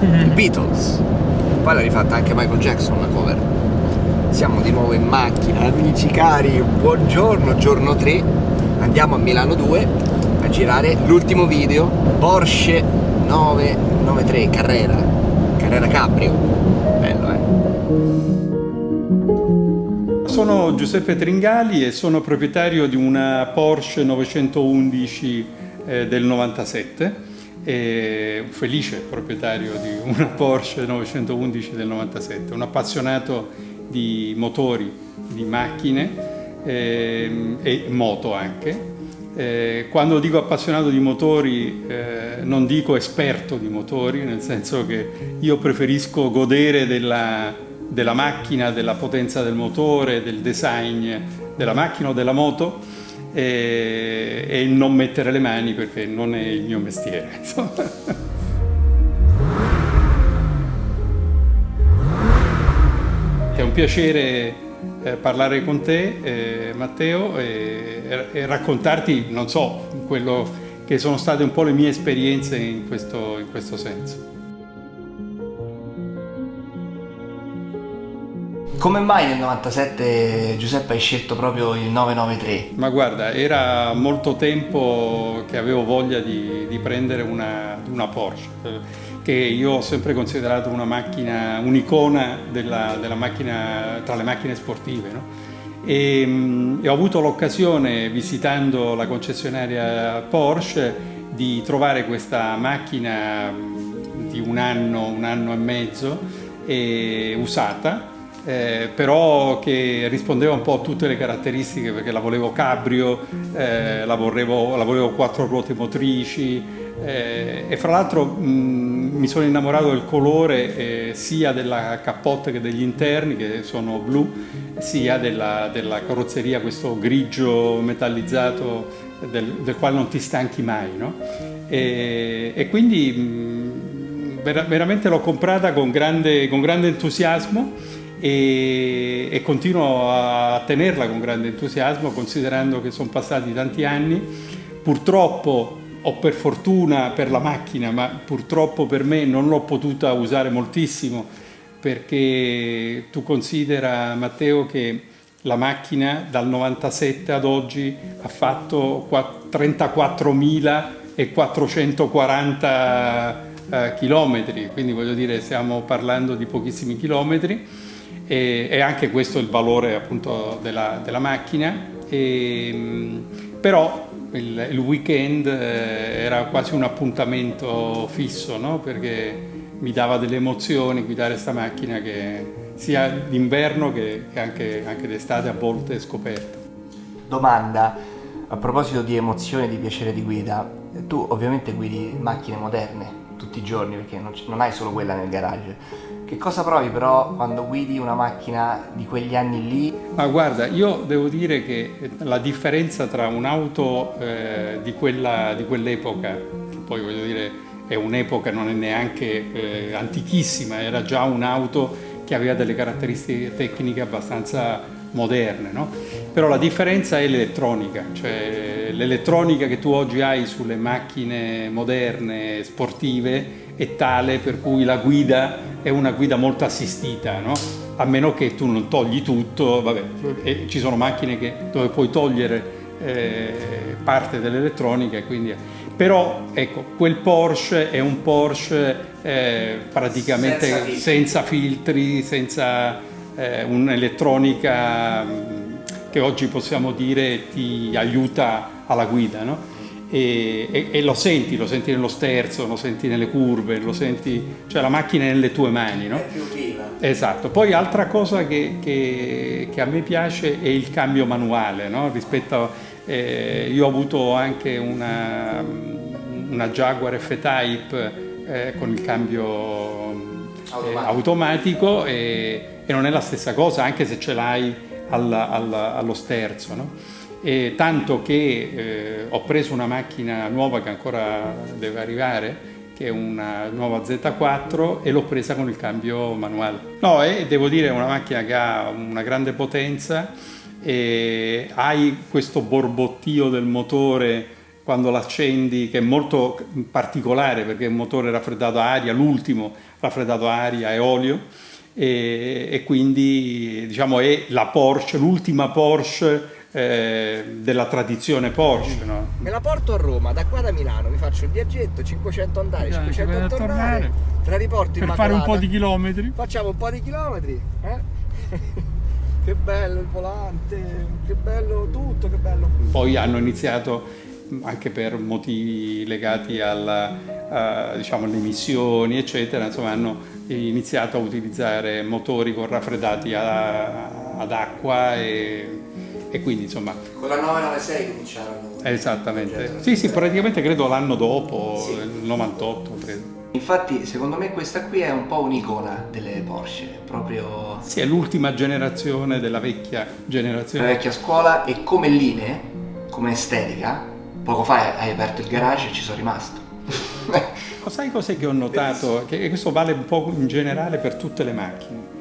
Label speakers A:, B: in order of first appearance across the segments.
A: i Beatles. Poi l'ha rifatta anche Michael Jackson la cover. Siamo di nuovo in macchina, amici cari, buongiorno, giorno 3. Andiamo a Milano 2 a girare l'ultimo video Porsche 993 Carrera, Carrera Cabrio. Bello, eh?
B: Sono Giuseppe Tringali e sono proprietario di una Porsche 911 eh, del 97 e un felice proprietario di una Porsche 911 del 97, un appassionato di motori, di macchine eh, e moto anche. Eh, quando dico appassionato di motori eh, non dico esperto di motori, nel senso che io preferisco godere della, della macchina, della potenza del motore, del design della macchina o della moto e, e non mettere le mani perché non è il mio mestiere. È un piacere eh, parlare con te, eh, Matteo, e, e, raccontarti, non so, quello che sono state un po' le mie esperienze in questo, in questo senso.
A: Come mai nel 97 Giuseppe hai scelto proprio il 993?
B: Ma guarda, era molto tempo che avevo voglia di, di prendere una, una, Porsche, che io ho sempre considerato una macchina, un'icona della, della macchina, tra le macchine sportive. No? E, mm, e ho avuto l'occasione, visitando la concessionaria Porsche, di trovare questa macchina mm, di un anno, un anno e mezzo, e, usata, eh, però che rispondeva un po' a tutte le caratteristiche perché la volevo cabrio, eh, la, volevo, la volevo quattro ruote motrici eh, e fra l'altro mi sono innamorato del colore eh, sia della cappotta che degli interni che sono blu, sia della, della carrozzeria, questo grigio metallizzato del, del, quale non ti stanchi mai. No? E, e, quindi mh, ver veramente l'ho comprata con grande, con grande entusiasmo e, e, continuo a tenerla con grande entusiasmo considerando che sono passati tanti anni. Purtroppo o per fortuna per la macchina, ma purtroppo per me non l'ho potuta usare moltissimo perché tu considera Matteo che la macchina dal 97 ad oggi ha fatto 34.440 eh, chilometri, quindi voglio dire stiamo parlando di pochissimi chilometri e, e anche questo è il valore appunto della, della macchina, e, però il, il weekend eh, era quasi un appuntamento fisso no? perché mi dava delle emozioni guidare questa macchina che sia d'inverno che, che anche, anche d'estate a volte scoperta.
A: Domanda, a proposito di emozioni e di piacere di guida, tu ovviamente guidi macchine moderne tutti i giorni perché non, non hai solo quella nel garage che cosa provi però quando guidi una macchina di quegli anni lì?
B: Ma guarda, io devo dire che la differenza tra un'auto eh, di quell'epoca, quell che poi voglio dire è un'epoca, non è neanche eh, antichissima, era già un'auto che aveva delle caratteristiche tecniche abbastanza moderne, no? però la differenza è l'elettronica, cioè l'elettronica che tu oggi hai sulle macchine moderne, sportive, è tale per cui la guida è una guida molto assistita, no? a meno che tu non togli tutto, vabbè, ci sono macchine che, dove puoi togliere eh, parte dell'elettronica, quindi... però ecco, quel Porsche è un Porsche eh, praticamente senza filtri, senza, filtri, senza eh, un'elettronica mm, che oggi possiamo dire ti aiuta alla guida. No? e, e, e, lo senti, lo senti nello sterzo, lo senti nelle curve, lo senti, cioè la macchina è nelle tue mani, no?
A: È più viva.
B: Esatto. Poi altra cosa che, che, che a me piace è il cambio manuale, no? Rispetto a, eh, io ho avuto anche una, una Jaguar F-Type eh, con il cambio eh, automatico e, e, non è la stessa cosa, anche se ce l'hai allo sterzo, no? tanto che eh, ho preso una macchina nuova che ancora deve arrivare che è una nuova Z4 e l'ho presa con il cambio manuale. No, e devo dire è una macchina che ha una grande potenza e hai questo borbottio del motore quando l'accendi, che è molto particolare perché è un motore raffreddato a aria, l'ultimo raffreddato a aria e olio, e, e quindi diciamo è la Porsche, l'ultima Porsche eh, della tradizione Porsche. No?
A: Me la porto a Roma, da qua da Milano, mi faccio il viaggetto, 500 andare, 500 tornare, tornare, te la riporto in
B: Per fare un po' di chilometri.
A: Facciamo un po' di chilometri, eh? che bello il volante, che bello tutto, che bello.
B: Poi hanno iniziato anche per motivi legati alla, uh, diciamo, alle emissioni, eccetera, insomma hanno iniziato a utilizzare motori con raffreddati a, ad acqua e, e, quindi insomma...
A: Con la 996 cominciarono.
B: Esattamente, sì sì, praticamente credo l'anno dopo, sì. il 98 credo.
A: Infatti secondo me questa qui è un po' un'icona delle Porsche, proprio...
B: Sì, è l'ultima generazione della vecchia generazione.
A: La vecchia scuola e come linee, come estetica, poco fa hai aperto il garage e ci sono rimasto.
B: Sai cos'è che ho notato? Che questo vale un po' in generale per tutte le macchine.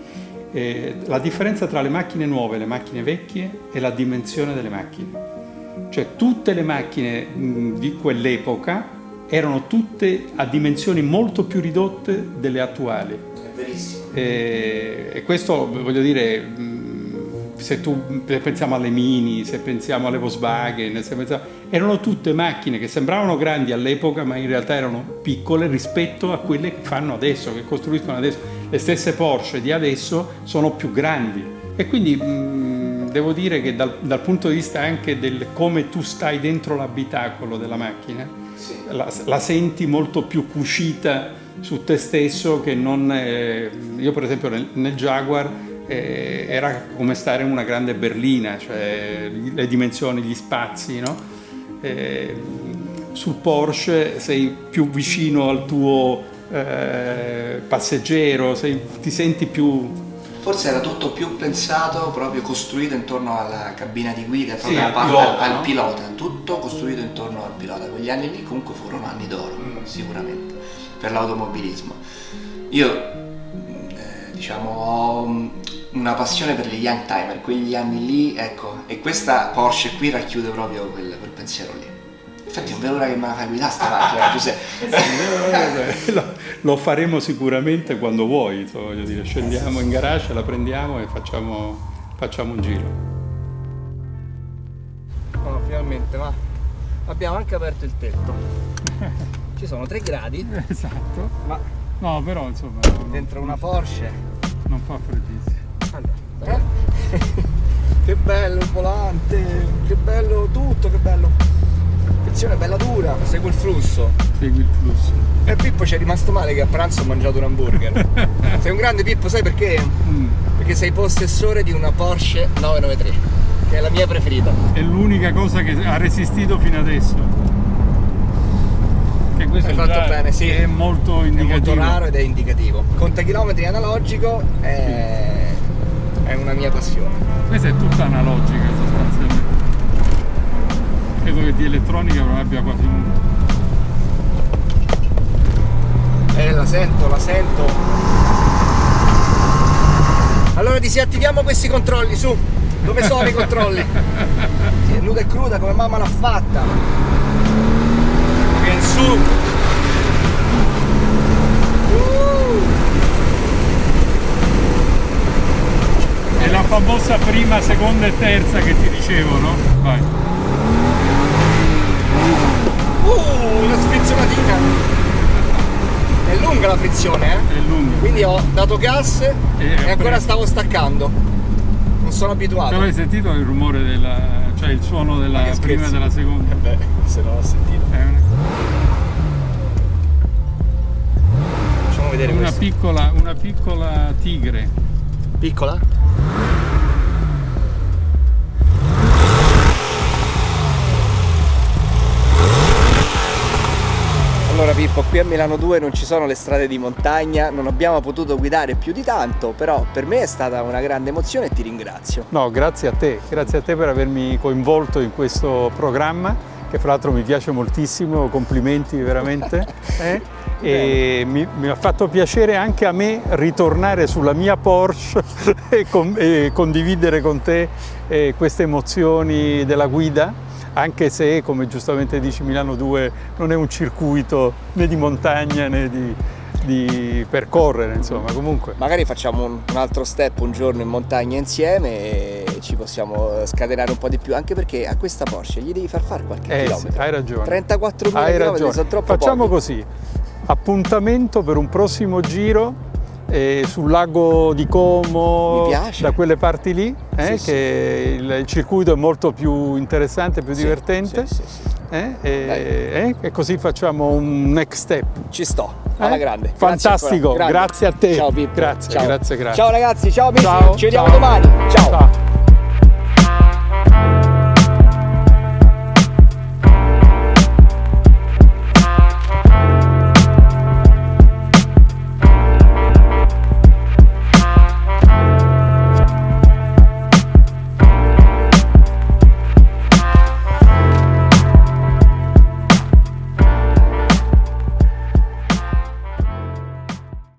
B: Eh, la differenza tra le macchine nuove e le macchine vecchie è la dimensione delle macchine. Cioè tutte le macchine mh, di quell'epoca erano tutte a dimensioni molto più ridotte delle attuali.
A: È verissimo.
B: Eh, e questo, voglio dire, se tu pensiamo alle Mini, se pensiamo alle Volkswagen, pensiamo, erano tutte macchine che sembravano grandi all'epoca ma in realtà erano piccole rispetto a quelle che fanno adesso, che costruiscono adesso. Le stesse Porsche di adesso sono più grandi e quindi mh, devo dire che dal, dal, punto di vista anche del come tu stai dentro l'abitacolo della macchina, sì. la, la, senti molto più cucita su te stesso che non... Eh, io per esempio nel, nel Jaguar eh, era come stare in una grande berlina, cioè le dimensioni, gli spazi, no? eh, sul Porsche sei più vicino al tuo eh, passeggero, sei, ti senti più...
A: Forse era tutto più pensato, proprio costruito intorno alla cabina di guida, proprio
B: sì,
A: al,
B: pilota,
A: al
B: no?
A: pilota, tutto costruito intorno al pilota. Quegli anni lì comunque furono anni d'oro, mm. sicuramente, per l'automobilismo. Io, diciamo, ho una passione per gli young timer, quegli anni lì, ecco, e questa Porsche qui racchiude proprio quel, quel pensiero lì. Infatti non vedo l'ora che me la fai guidare sta macchina, Giuseppe.
B: lo, lo faremo sicuramente quando vuoi, voglio dire, scendiamo in garage, la prendiamo e facciamo, facciamo un giro.
A: Oh, finalmente, va. Abbiamo anche aperto il tetto. Ci sono 3 gradi.
B: Esatto.
A: Ma
B: no, però insomma.
A: Dentro una Porsche.
B: Non fa freddissimo.
A: Allora, eh? che bello il volante, che bello tutto, che bello. Frizione bella dura, segui il flusso.
B: Segui il flusso.
A: E Pippo ci è rimasto male che a pranzo ho mangiato un hamburger. sei un grande Pippo, sai perché? Mm. Perché sei possessore di una Porsche 993, che è la mia preferita.
B: È l'unica cosa che ha resistito fino adesso. Che questo
A: Hai
B: è,
A: fatto bene, sì.
B: è molto indicativo.
A: È molto raro ed è indicativo. Conta chilometri analogico è, è una mia passione.
B: Questa è tutta analogica sostanzialmente. Credo che di elettronica non abbia quasi nulla.
A: Eh, la sento, la sento. Allora disattiviamo questi controlli, su. Dove sono i controlli? Sì, è nuda e cruda come mamma l'ha fatta. Che in su. Uh.
B: È la famosa prima, seconda e terza che ti dicevo, no? Vai.
A: Uh, una sfrizionatina. È lunga la frizione, eh?
B: È lunga.
A: Quindi ho dato gas e, e ancora stavo staccando. Non sono abituato.
B: Però hai sentito il rumore della. cioè il suono della prima e della seconda?
A: Eh beh, se no l'ho sentito. Vedere
B: una
A: questo.
B: piccola, una piccola tigre.
A: Piccola? Allora Pippo, qui a Milano 2 non ci sono le strade di montagna, non abbiamo potuto guidare più di tanto, però per me è stata una grande emozione e ti ringrazio.
B: No, grazie a te, grazie a te per avermi coinvolto in questo programma, che fra l'altro mi piace moltissimo, complimenti veramente. eh? E mi, mi ha fatto piacere anche a me ritornare sulla mia Porsche e, con- e condividere con te eh, queste emozioni della guida anche se, come giustamente dici, Milano 2 non è un circuito né di montagna né di, di percorrere, insomma, comunque.
A: Magari facciamo un, un, altro step un giorno in montagna insieme e ci possiamo scatenare un po' di più, anche perché a questa Porsche gli devi far fare qualche
B: eh,
A: chilometro.
B: Sì, hai ragione.
A: 34 km sono troppo
B: Facciamo
A: pochi.
B: così, appuntamento per un prossimo giro eh, sul lago di Como, da quelle parti lì, eh,
A: sì,
B: che
A: sì.
B: Il, il, circuito è molto più interessante, più
A: sì,
B: divertente.
A: Sì,
B: eh, e, e, così facciamo un next step.
A: Ci sto, alla grande.
B: Fantastico,
A: grazie,
B: grazie a te.
A: Ciao Pippo.
B: Grazie,
A: ciao.
B: grazie, grazie.
A: Ciao ragazzi, ciao amici,
B: ciao,
A: ci vediamo
B: ciao.
A: domani. ciao. ciao.